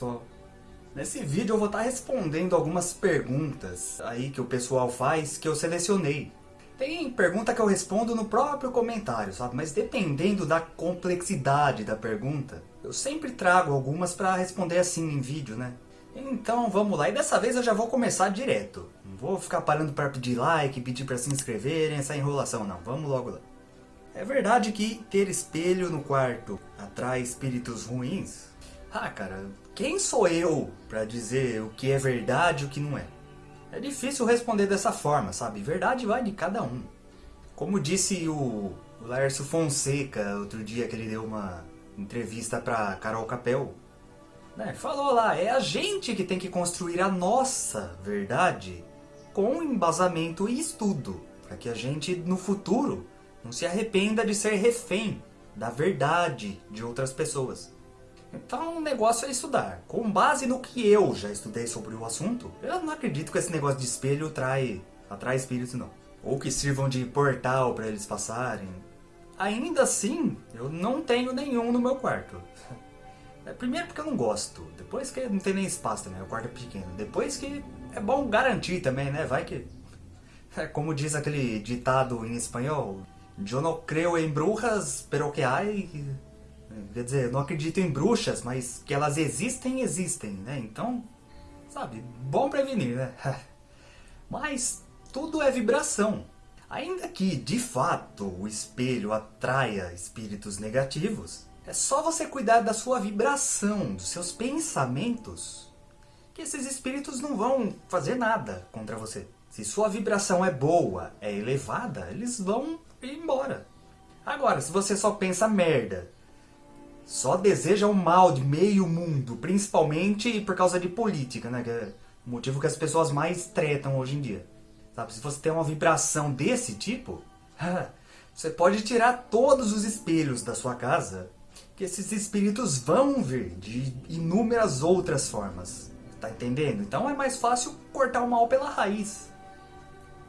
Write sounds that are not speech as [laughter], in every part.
Pessoal. Nesse vídeo eu vou estar respondendo algumas perguntas aí que o pessoal faz que eu selecionei. Tem pergunta que eu respondo no próprio comentário, sabe? Mas dependendo da complexidade da pergunta, eu sempre trago algumas para responder assim em vídeo, né? Então vamos lá, e dessa vez eu já vou começar direto. Não vou ficar parando para pedir like, pedir para se inscreverem, essa enrolação não, vamos logo lá. É verdade que ter espelho no quarto atrai espíritos ruins? Ah, cara, quem sou eu para dizer o que é verdade e o que não é? É difícil responder dessa forma, sabe? Verdade vai de cada um. Como disse o, Laércio Fonseca outro dia que ele deu uma entrevista para Carol Capel, né? falou lá, é a gente que tem que construir a nossa verdade com embasamento e estudo, para que a gente no futuro não se arrependa de ser refém da verdade de outras pessoas. Então o negócio é estudar. Com base no que eu já estudei sobre o assunto, eu não acredito que esse negócio de espelho atrai, atrai espíritos não. Ou que sirvam de portal para eles passarem. Ainda assim, eu não tenho nenhum no meu quarto. [laughs] É, primeiro porque eu não gosto, depois que não tem nem espaço também, o quarto é pequeno. Depois que é bom garantir também, né? Vai que... [laughs] É como diz aquele ditado em espanhol, Eu não creio em brujas, pero que hay Quer dizer, eu não acredito em bruxas, mas que elas existem, existem, né? Então, sabe, bom prevenir, né? [laughs] Mas tudo é vibração. Ainda que, de fato, o espelho atraia espíritos negativos, é só você cuidar da sua vibração, dos seus pensamentos, que esses espíritos não vão fazer nada contra você. Se sua vibração é boa, é elevada, eles vão ir embora. Agora, se você só pensa merda, só deseja o mal de meio mundo, principalmente por causa de política, né? Que é o motivo que as pessoas mais tretam hoje em dia. Sabe? Se você tem uma vibração desse tipo, [laughs] você pode tirar todos os espelhos da sua casa, que esses espíritos vão vir de inúmeras outras formas. Tá entendendo? Então é mais fácil cortar o mal pela raiz.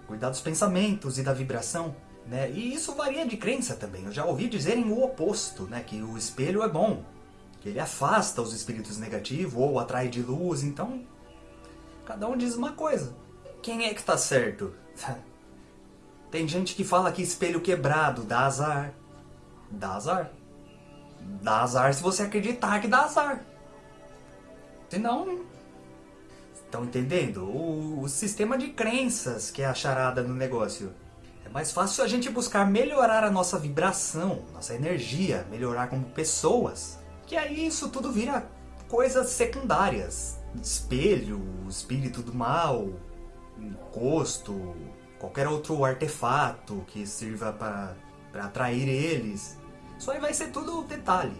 Cuidar dos pensamentos e da vibração. Né? E isso varia de crença também. Eu já ouvi dizerem o oposto, né? que o espelho é bom, que ele afasta os espíritos negativos ou atrai de luz, então cada um diz uma coisa. Quem é que está certo? [laughs] Tem gente que fala que espelho quebrado dá azar. Dá azar. Dá azar se você acreditar que dá azar. Senão... Estão entendendo? O, o sistema de crenças que é a charada no negócio mais fácil a gente buscar melhorar a nossa vibração, nossa energia, melhorar como pessoas. Que aí isso tudo vira coisas secundárias. Espelho, espírito do mal, encosto, qualquer outro artefato que sirva para atrair eles. Isso aí vai ser tudo detalhe.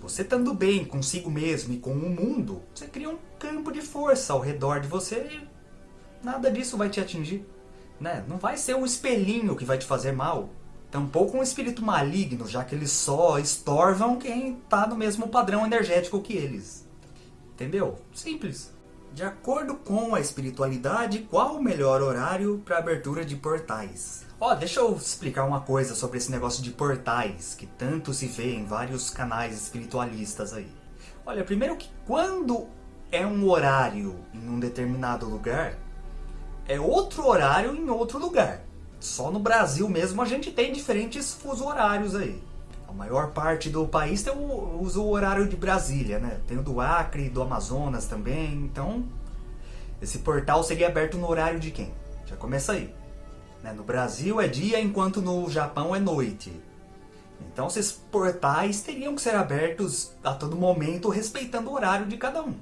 Você estando bem consigo mesmo e com o mundo, você cria um campo de força ao redor de você e nada disso vai te atingir. Né? Não vai ser um espelhinho que vai te fazer mal. Tampouco um espírito maligno, já que eles só estorvam quem está no mesmo padrão energético que eles. Entendeu? Simples. De acordo com a espiritualidade, qual o melhor horário para abertura de portais? Ó, oh, deixa eu explicar uma coisa sobre esse negócio de portais, que tanto se vê em vários canais espiritualistas aí. Olha, primeiro que quando é um horário em um determinado lugar, é outro horário em outro lugar. Só no Brasil mesmo a gente tem diferentes fuso horários aí. A maior parte do país tem o, usa o horário de Brasília, né? Tem o do Acre, do Amazonas também, então... Esse portal seria aberto no horário de quem? Já começa aí. Né? No Brasil é dia, enquanto no Japão é noite. Então esses portais teriam que ser abertos a todo momento, respeitando o horário de cada um.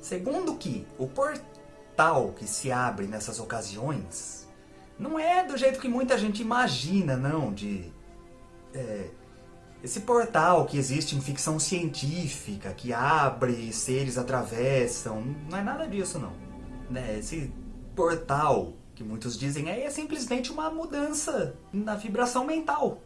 Segundo que o portal portal que se abre nessas ocasiões não é do jeito que muita gente imagina, não, de... É, esse portal que existe em ficção científica, que abre e seres atravessam, não é nada disso não. Né? Esse portal que muitos dizem é simplesmente uma mudança na vibração mental.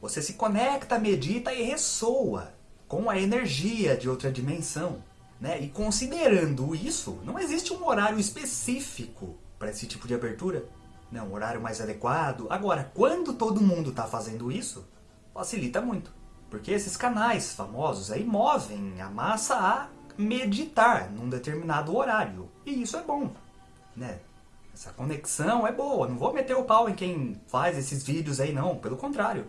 Você se conecta, medita e ressoa com a energia de outra dimensão. Né? E considerando isso, não existe um horário específico para esse tipo de abertura. Né? Um horário mais adequado. Agora, quando todo mundo está fazendo isso, facilita muito. Porque esses canais famosos aí movem a massa a meditar num determinado horário. E isso é bom, né? Essa conexão é boa, não vou meter o pau em quem faz esses vídeos aí não, pelo contrário.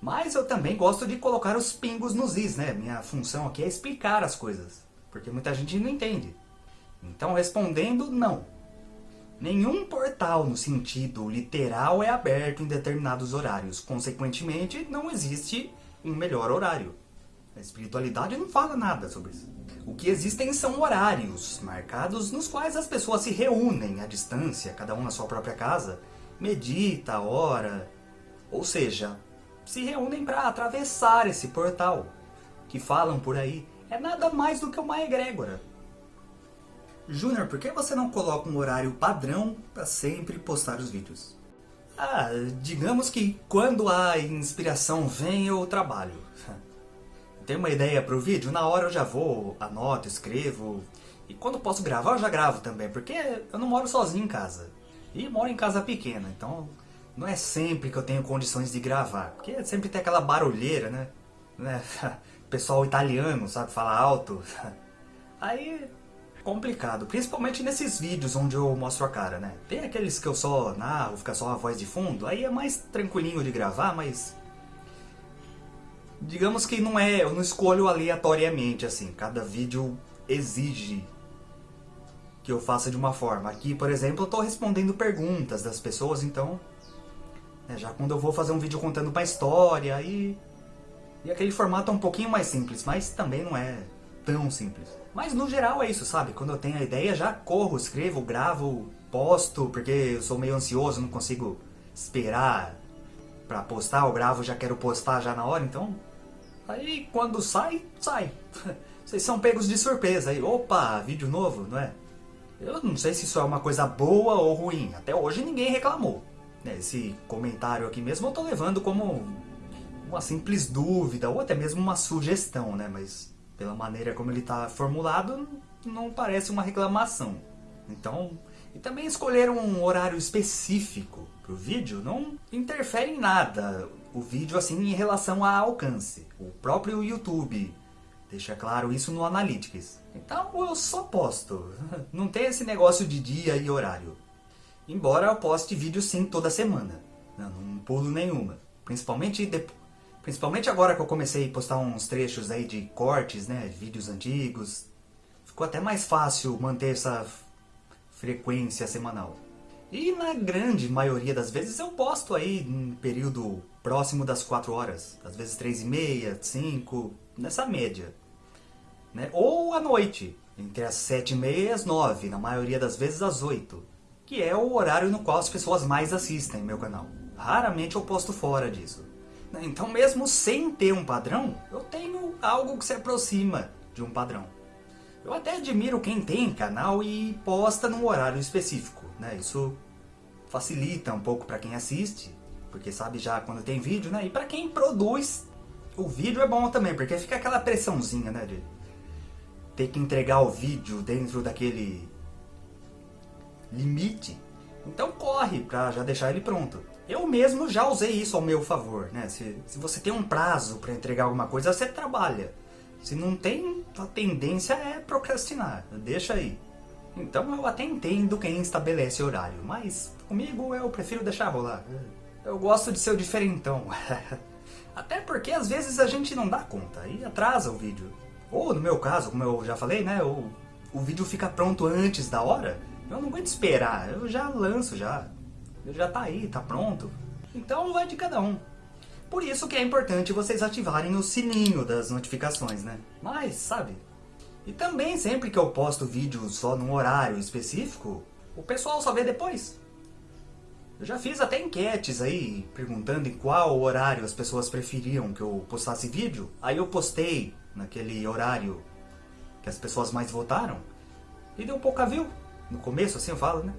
Mas eu também gosto de colocar os pingos nos is, né? Minha função aqui é explicar as coisas, porque muita gente não entende. Então respondendo, não. Nenhum portal no sentido literal é aberto em determinados horários, consequentemente não existe um melhor horário. A espiritualidade não fala nada sobre isso. O que existem são horários marcados nos quais as pessoas se reúnem à distância, cada um na sua própria casa, medita, ora, ou seja, se reúnem para atravessar esse portal, que falam por aí, é nada mais do que uma egrégora. Júnior, por que você não coloca um horário padrão para sempre postar os vídeos? Ah, digamos que quando a inspiração vem eu trabalho [laughs] tenho uma ideia para o vídeo, na hora eu já vou, anoto, escrevo. E quando posso gravar, eu já gravo também, porque eu não moro sozinho em casa. E moro em casa pequena, então não é sempre que eu tenho condições de gravar. Porque sempre tem aquela barulheira, né? [laughs] Pessoal italiano, sabe, falar alto. [laughs] Aí complicado, principalmente nesses vídeos onde eu mostro a cara, né? Tem aqueles que eu só narro, fica só a voz de fundo, aí é mais tranquilinho de gravar, mas digamos que não é, eu não escolho aleatoriamente assim, cada vídeo exige que eu faça de uma forma. Aqui, por exemplo, eu estou respondendo perguntas das pessoas, então, né, já quando eu vou fazer um vídeo contando uma história, e, e aquele formato é um pouquinho mais simples, mas também não é tão simples. Mas no geral é isso, sabe? Quando eu tenho a ideia, já corro, escrevo, gravo, posto, porque eu sou meio ansioso, não consigo esperar para postar, eu gravo, já quero postar já na hora, então Aí quando sai, sai. [laughs] Vocês são pegos de surpresa. Aí, opa, vídeo novo, não é? Eu não sei se isso é uma coisa boa ou ruim. Até hoje ninguém reclamou. Né, esse comentário aqui mesmo eu tô levando como uma simples dúvida ou até mesmo uma sugestão, né? Mas pela maneira como ele está formulado, não parece uma reclamação. Então, e também escolher um horário específico para o vídeo não interfere em nada o vídeo assim em relação a alcance. O próprio YouTube deixa claro isso no Analytics. Então eu só posto. [laughs] Não tem esse negócio de dia e horário. Embora eu poste vídeo sim toda semana. Não, não pulo nenhuma. Principalmente, de... Principalmente agora que eu comecei a postar uns trechos aí de cortes, né? Vídeos antigos. Ficou até mais fácil manter essa frequência semanal. E na grande maioria das vezes eu posto aí em período próximo das 4 horas, às vezes 3 e meia, 5, nessa média. Né? Ou à noite, entre as 7 e meia e as 9, na maioria das vezes às 8, que é o horário no qual as pessoas mais assistem meu canal. Raramente eu posto fora disso. Né? Então mesmo sem ter um padrão, eu tenho algo que se aproxima de um padrão. Eu até admiro quem tem canal e posta num horário específico. Né? Isso facilita um pouco para quem assiste, porque sabe já quando tem vídeo, né? E para quem produz, o vídeo é bom também, porque fica aquela pressãozinha, né? De ter que entregar o vídeo dentro daquele limite. Então corre para já deixar ele pronto. Eu mesmo já usei isso ao meu favor, né? Se, se você tem um prazo para entregar alguma coisa, você trabalha. Se não tem, a tendência é procrastinar. Deixa aí. Então eu até entendo quem estabelece horário, mas comigo eu prefiro deixar rolar. Eu gosto de ser o diferentão. [laughs] Até porque às vezes a gente não dá conta e atrasa o vídeo. Ou no meu caso, como eu já falei, né? O, o vídeo fica pronto antes da hora. Eu não aguento esperar, eu já lanço já. Já tá aí, tá pronto. Então vai de cada um. Por isso que é importante vocês ativarem o sininho das notificações, né? Mas, sabe? E também sempre que eu posto vídeo só num horário específico, o pessoal só vê depois. Eu já fiz até enquetes aí, perguntando em qual horário as pessoas preferiam que eu postasse vídeo. Aí eu postei naquele horário que as pessoas mais votaram e deu pouca view. No começo, assim eu falo, né?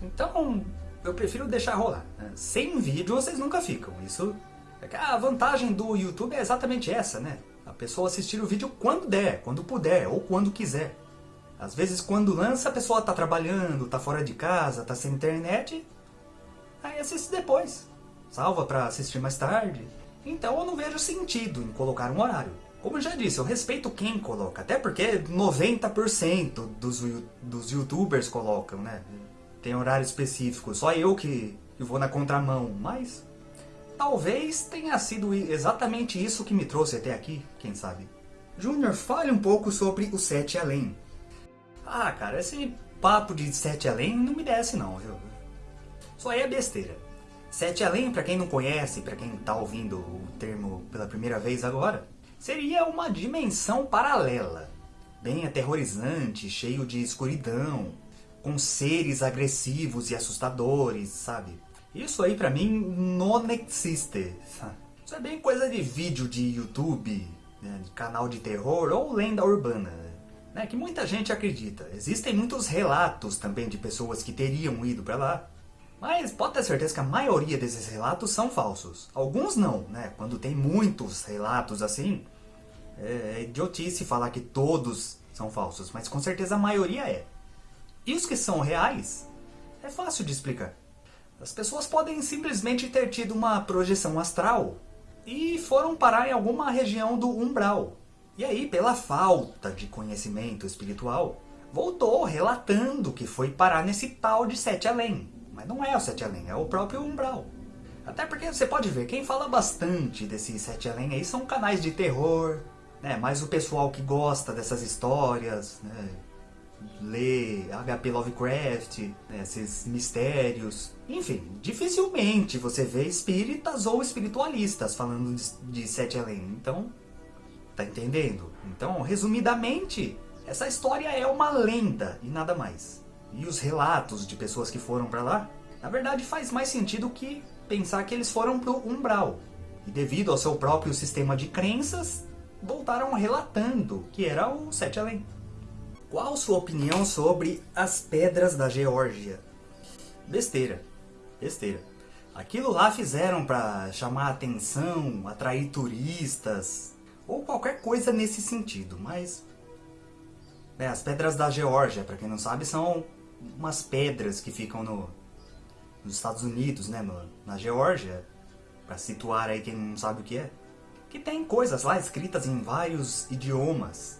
Então, eu prefiro deixar rolar. Né? Sem vídeo vocês nunca ficam. Isso é a vantagem do YouTube é exatamente essa, né? A pessoa assistir o vídeo quando der, quando puder ou quando quiser. Às vezes quando lança a pessoa tá trabalhando, tá fora de casa, tá sem internet, Aí assiste depois. Salva pra assistir mais tarde. Então eu não vejo sentido em colocar um horário. Como eu já disse, eu respeito quem coloca, até porque 90% dos, dos youtubers colocam, né? Tem horário específico, só eu que, vou na contramão, mas talvez tenha sido exatamente isso que me trouxe até aqui, quem sabe. Júnior, fale um pouco sobre o Sete Além. Ah, cara, esse papo de Sete Além não me desce não, viu? Aí é besteira. Sete Além, para quem não conhece, para quem tá ouvindo o termo pela primeira vez agora, seria uma dimensão paralela, bem aterrorizante, cheio de escuridão, com seres agressivos e assustadores, sabe? Isso aí pra mim não existe. Isso é bem coisa de vídeo de YouTube, né, de canal de terror ou lenda urbana, né, que muita gente acredita. Existem muitos relatos também de pessoas que teriam ido pra lá, mas pode ter certeza que a maioria desses relatos são falsos. Alguns não, né? Quando tem muitos relatos assim, é, é idiotice falar que todos são falsos, mas com certeza a maioria é. E os que são reais, é fácil de explicar. As pessoas podem simplesmente ter tido uma projeção astral e foram parar em alguma região do umbral. E aí, pela falta de conhecimento espiritual, voltou relatando que foi parar nesse tal de Sete Além. Mas não é o Sete Além, é o próprio Umbral. Até porque você pode ver, quem fala bastante desse Sete Além aí são canais de terror, né? mais o pessoal que gosta dessas histórias, né? Lê HP Lovecraft, né? esses mistérios. Enfim, dificilmente você vê espíritas ou espiritualistas falando de, de Sete Além. Então, tá entendendo? Então, resumidamente, essa história é uma lenda e nada mais e os relatos de pessoas que foram para lá, na verdade faz mais sentido que pensar que eles foram pro umbral. E devido ao seu próprio sistema de crenças, voltaram relatando que era o Sete Além. Qual sua opinião sobre as pedras da Geórgia? Besteira. Besteira. Aquilo lá fizeram para chamar atenção, atrair turistas, ou qualquer coisa nesse sentido, mas... É, as pedras da Geórgia, para quem não sabe, são umas pedras que ficam no, nos Estados Unidos, né, no, na Geórgia, para situar aí quem não sabe o que é, que tem coisas lá escritas em vários idiomas,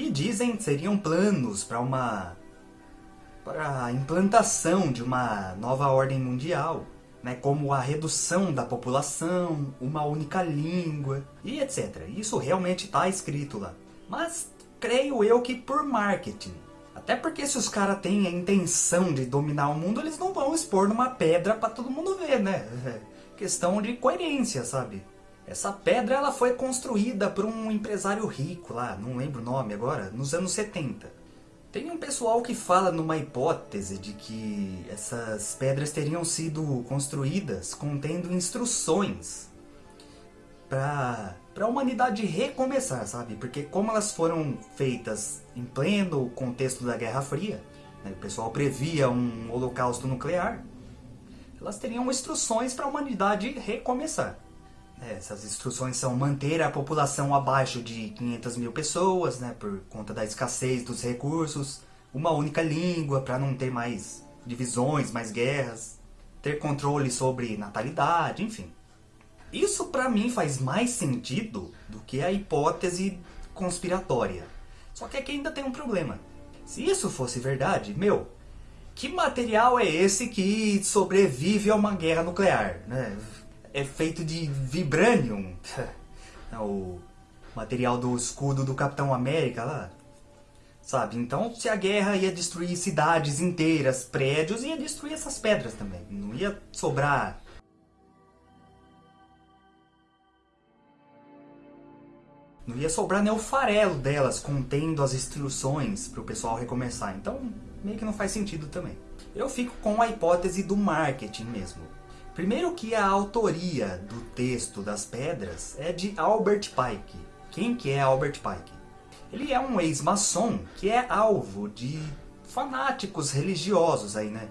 que dizem seriam planos para uma para a implantação de uma nova ordem mundial, né, como a redução da população, uma única língua e etc. Isso realmente está escrito lá. Mas creio eu que por marketing, até porque se os caras têm a intenção de dominar o mundo, eles não vão expor numa pedra para todo mundo ver, né? [laughs] Questão de coerência, sabe? Essa pedra ela foi construída por um empresário rico lá, não lembro o nome agora, nos anos 70. Tem um pessoal que fala numa hipótese de que essas pedras teriam sido construídas contendo instruções para a humanidade recomeçar, sabe? Porque como elas foram feitas em pleno contexto da Guerra Fria, né? o pessoal previa um holocausto nuclear, elas teriam instruções para a humanidade recomeçar. É, essas instruções são manter a população abaixo de 500 mil pessoas, né, por conta da escassez dos recursos, uma única língua para não ter mais divisões, mais guerras, ter controle sobre natalidade, enfim. Isso para mim faz mais sentido do que a hipótese conspiratória. Só que aqui ainda tem um problema. Se isso fosse verdade, meu, que material é esse que sobrevive a uma guerra nuclear? Né? É feito de vibranium, [laughs] o material do escudo do Capitão América lá. Sabe? Então, se a guerra ia destruir cidades inteiras, prédios, ia destruir essas pedras também. Não ia sobrar Não ia sobrar nem o farelo delas contendo as instruções para o pessoal recomeçar. Então, meio que não faz sentido também. Eu fico com a hipótese do marketing mesmo. Primeiro que a autoria do texto das pedras é de Albert Pike. Quem que é Albert Pike? Ele é um ex-maçom que é alvo de fanáticos religiosos aí, né?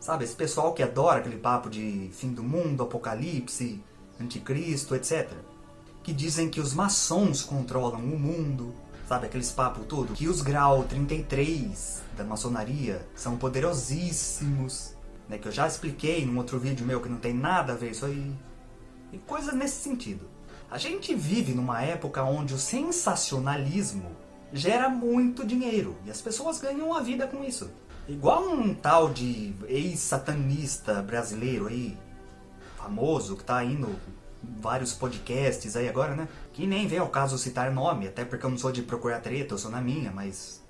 Sabe, esse pessoal que adora aquele papo de fim do mundo, apocalipse, anticristo, etc que dizem que os maçons controlam o mundo, sabe aqueles papo todo? Que os grau 33 da maçonaria são poderosíssimos, né? Que eu já expliquei num outro vídeo meu que não tem nada a ver isso aí. e coisas nesse sentido. A gente vive numa época onde o sensacionalismo gera muito dinheiro e as pessoas ganham a vida com isso. Igual um tal de ex-satanista brasileiro aí, famoso, que tá indo vários podcasts aí agora, né? Que nem vem ao caso citar nome, até porque eu não sou de procurar treta, eu sou na minha, mas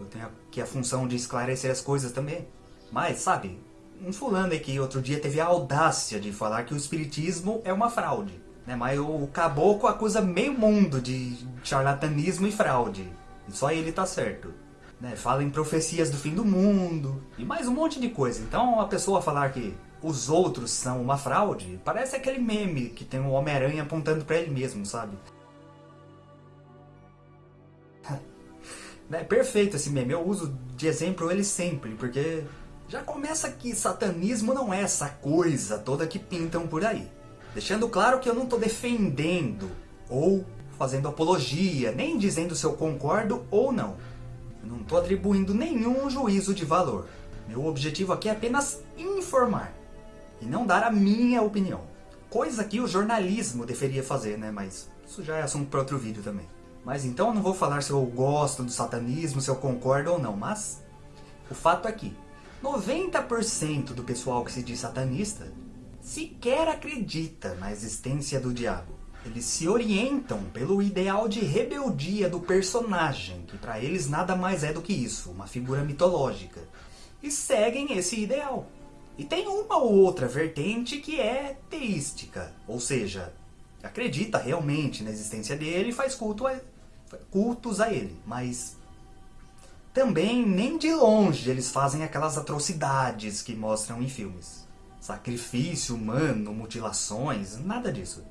eu tenho aqui a função de esclarecer as coisas também. Mas, sabe, um fulano que outro dia teve a audácia de falar que o espiritismo é uma fraude. Né? Mas o caboclo acusa meio mundo de charlatanismo e fraude. E só ele tá certo. Né? Fala em profecias do fim do mundo e mais um monte de coisa. Então a pessoa falar que os outros são uma fraude, parece aquele meme que tem o Homem-Aranha apontando para ele mesmo, sabe? [laughs] é perfeito esse meme, eu uso de exemplo ele sempre, porque já começa que satanismo não é essa coisa toda que pintam por aí. Deixando claro que eu não estou defendendo ou fazendo apologia, nem dizendo se eu concordo ou não. Eu não estou atribuindo nenhum juízo de valor. Meu objetivo aqui é apenas informar e não dar a minha opinião. Coisa que o jornalismo deveria fazer, né? Mas isso já é assunto para outro vídeo também. Mas então eu não vou falar se eu gosto do satanismo, se eu concordo ou não, mas o fato é que 90% do pessoal que se diz satanista sequer acredita na existência do diabo. Eles se orientam pelo ideal de rebeldia do personagem, que para eles nada mais é do que isso, uma figura mitológica, e seguem esse ideal. E tem uma ou outra vertente que é teística, ou seja, acredita realmente na existência dele e faz culto a, cultos a ele, mas também nem de longe eles fazem aquelas atrocidades que mostram em filmes sacrifício humano, mutilações, nada disso.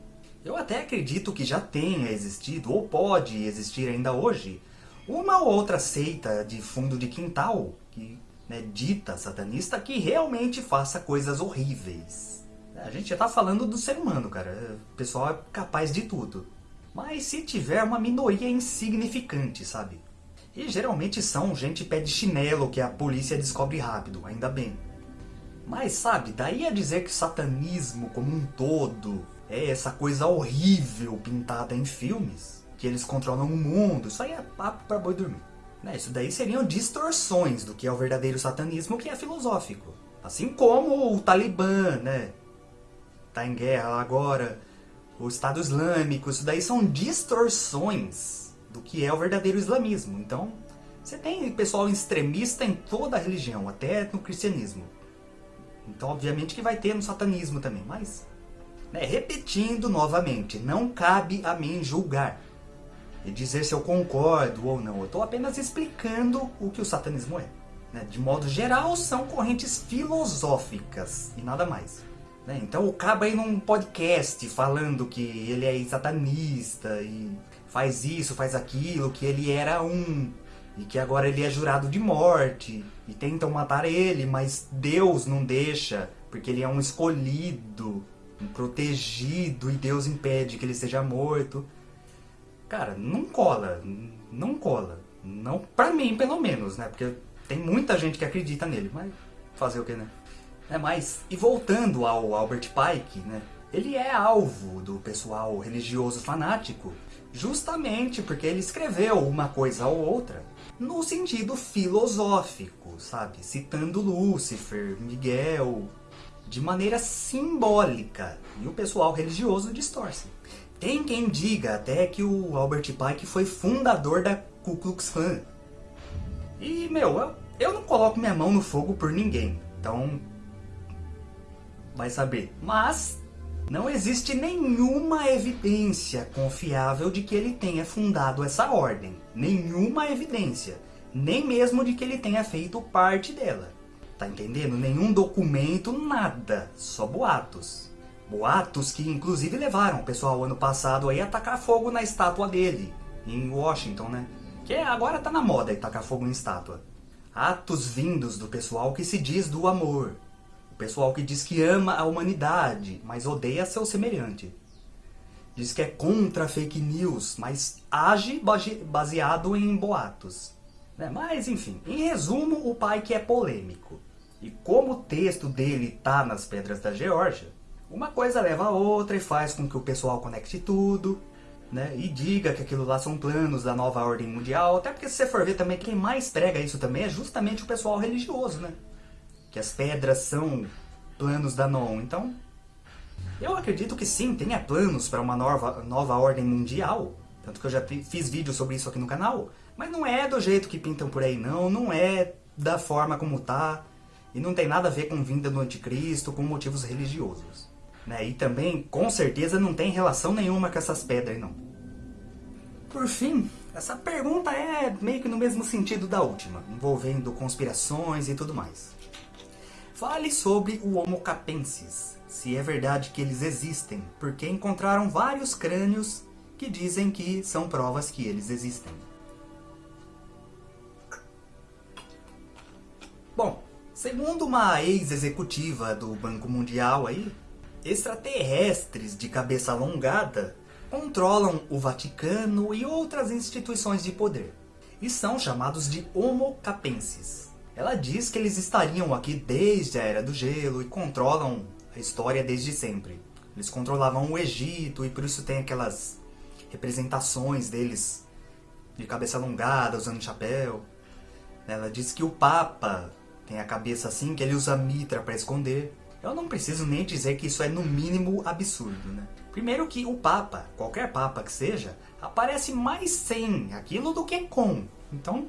Eu até acredito que já tenha existido, ou pode existir ainda hoje, uma ou outra seita de fundo de quintal, que né, dita satanista, que realmente faça coisas horríveis. A gente já tá falando do ser humano, cara. O pessoal é capaz de tudo. Mas se tiver uma minoria insignificante, sabe? E geralmente são gente pé de chinelo que a polícia descobre rápido, ainda bem. Mas sabe, daí a dizer que o satanismo como um todo é essa coisa horrível pintada em filmes, que eles controlam o mundo, isso aí é papo pra boi dormir. Né? Isso daí seriam distorções do que é o verdadeiro satanismo, que é filosófico. Assim como o Talibã, né? Tá em guerra agora, o Estado Islâmico, isso daí são distorções do que é o verdadeiro islamismo. Então, você tem pessoal extremista em toda a religião, até no cristianismo. Então, obviamente que vai ter no satanismo também, mas... Né, repetindo novamente, não cabe a mim julgar e dizer se eu concordo ou não. Eu estou apenas explicando o que o satanismo é. Né? De modo geral, são correntes filosóficas e nada mais. Né? Então o cabo aí num podcast falando que ele é satanista e faz isso, faz aquilo, que ele era um e que agora ele é jurado de morte e tentam matar ele, mas Deus não deixa, porque ele é um escolhido, um protegido e Deus impede que ele seja morto. Cara, não cola, não cola. Não para mim, pelo menos, né? Porque tem muita gente que acredita nele, mas fazer o que, né? É, mas, e voltando ao Albert Pike, né? Ele é alvo do pessoal religioso fanático, justamente porque ele escreveu uma coisa ou outra no sentido filosófico, sabe? Citando Lúcifer, Miguel, de maneira simbólica. E o pessoal religioso distorce. Tem quem diga até que o Albert Pike foi fundador da Ku Klux Klan. E, meu, eu, eu não coloco minha mão no fogo por ninguém. Então, vai saber. Mas não existe nenhuma evidência confiável de que ele tenha fundado essa ordem. Nenhuma evidência. Nem mesmo de que ele tenha feito parte dela. Tá entendendo? Nenhum documento, nada. Só boatos. Boatos que inclusive levaram o pessoal ano passado aí a tacar fogo na estátua dele. Em Washington, né? Que agora tá na moda aí tacar fogo em estátua. Atos vindos do pessoal que se diz do amor o pessoal que diz que ama a humanidade, mas odeia seu semelhante. Diz que é contra fake news, mas age baseado em boatos. Né? Mas, enfim, em resumo, o pai que é polêmico. E como o texto dele tá nas Pedras da Geórgia, Uma coisa leva a outra e faz com que o pessoal conecte tudo, né? E diga que aquilo lá são planos da nova ordem mundial. Até porque se você for ver também, quem mais prega isso também é justamente o pessoal religioso, né? Que as pedras são planos da NON. Então, eu acredito que sim, tenha planos para uma nova, nova ordem mundial. Tanto que eu já fiz vídeo sobre isso aqui no canal. Mas não é do jeito que pintam por aí, não. Não é da forma como tá. E não tem nada a ver com vinda do anticristo, com motivos religiosos. Né? E também, com certeza, não tem relação nenhuma com essas pedras, não. Por fim, essa pergunta é meio que no mesmo sentido da última, envolvendo conspirações e tudo mais. Fale sobre o Homo capensis, se é verdade que eles existem, porque encontraram vários crânios que dizem que são provas que eles existem. Bom, segundo uma ex-executiva do Banco Mundial aí, extraterrestres de cabeça alongada controlam o Vaticano e outras instituições de poder, e são chamados de Homo capensis. Ela diz que eles estariam aqui desde a Era do Gelo e controlam a história desde sempre. Eles controlavam o Egito e por isso tem aquelas representações deles de cabeça alongada, usando chapéu. Ela diz que o Papa tem a cabeça assim, que ele usa mitra para esconder. Eu não preciso nem dizer que isso é no mínimo absurdo, né? Primeiro que o Papa, qualquer Papa que seja, aparece mais sem aquilo do que com. Então,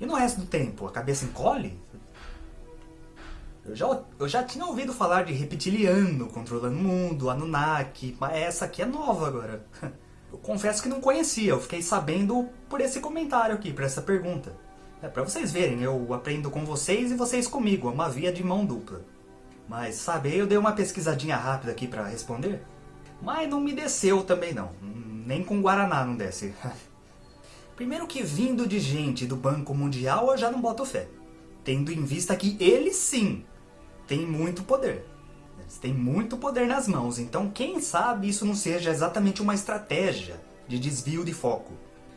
e no resto do tempo, a cabeça encolhe? Eu já, eu já tinha ouvido falar de reptiliano controlando o mundo, Anunnaki, mas essa aqui é nova agora. [laughs] Eu confesso que não conhecia, eu fiquei sabendo por esse comentário aqui, por essa pergunta. É para vocês verem, eu aprendo com vocês e vocês comigo, é uma via de mão dupla. Mas, sabe, eu dei uma pesquisadinha rápida aqui para responder, mas não me desceu também não, nem com Guaraná não desce. [laughs] Primeiro que vindo de gente do Banco Mundial eu já não boto fé, tendo em vista que eles sim têm muito poder. Eles têm muito poder nas mãos, então quem sabe isso não seja exatamente uma estratégia de desvio de foco.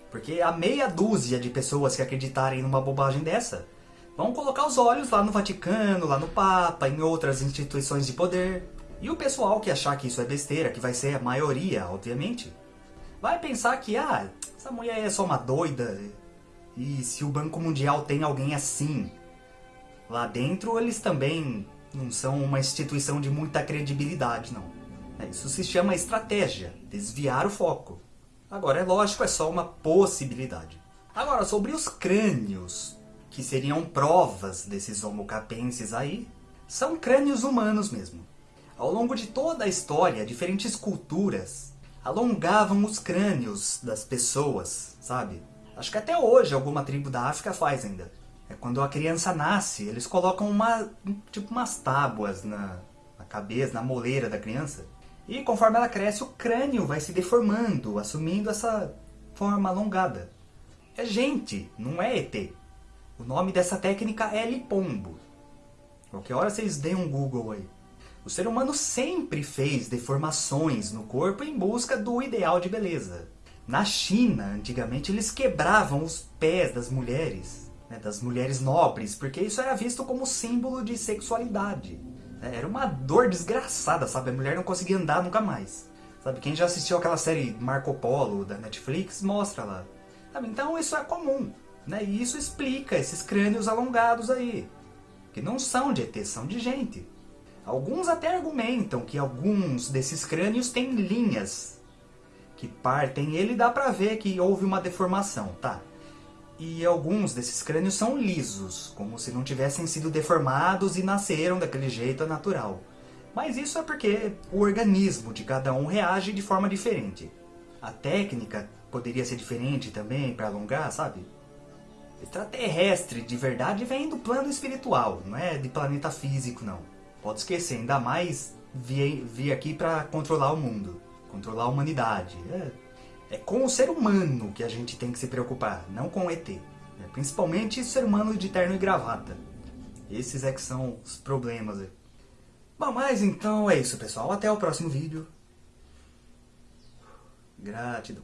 Porque a meia dúzia de pessoas que acreditarem numa bobagem dessa vão colocar os olhos lá no Vaticano, lá no Papa, em outras instituições de poder. E o pessoal que achar que isso é besteira, que vai ser a maioria, obviamente, vai pensar que, ah, essa mulher é só uma doida. E se o Banco Mundial tem alguém assim lá dentro, eles também não são uma instituição de muita credibilidade, não. É, isso se chama estratégia, desviar o foco. Agora, é lógico, é só uma possibilidade. Agora, sobre os crânios, que seriam provas desses homo capenses aí, são crânios humanos mesmo. Ao longo de toda a história, diferentes culturas alongavam os crânios das pessoas, sabe? Acho que até hoje alguma tribo da África faz ainda. É quando a criança nasce, eles colocam uma, tipo umas tábuas na, na cabeça, na moleira da criança. E conforme ela cresce, o crânio vai se deformando, assumindo essa forma alongada. É gente, não é ET. O nome dessa técnica é lipombo. Qualquer hora vocês deem um Google aí. O ser humano sempre fez deformações no corpo em busca do ideal de beleza. Na China, antigamente, eles quebravam os pés das mulheres né, das mulheres nobres, porque isso era visto como símbolo de sexualidade. É, era uma dor desgraçada, sabe? A mulher não conseguia andar nunca mais. Sabe? Quem já assistiu aquela série Marco Polo da Netflix, mostra lá. Sabe? Então isso é comum. Né? E isso explica esses crânios alongados aí. Que não são de ET, são de gente. Alguns até argumentam que alguns desses crânios têm linhas que partem ele dá pra ver que houve uma deformação, tá? e alguns desses crânios são lisos, como se não tivessem sido deformados e nasceram daquele jeito natural. Mas isso é porque o organismo de cada um reage de forma diferente. A técnica poderia ser diferente também para alongar, sabe? Extraterrestre de verdade vem do plano espiritual, não é de planeta físico não. Pode esquecer, ainda mais vir, vir aqui para controlar o mundo, controlar a humanidade. É, é com o ser humano que a gente tem que se preocupar, não com o ET. É principalmente ser humano de terno e gravata. Esses é que são os problemas. Bom, mas então é isso, pessoal. Até o próximo vídeo. Gratidão.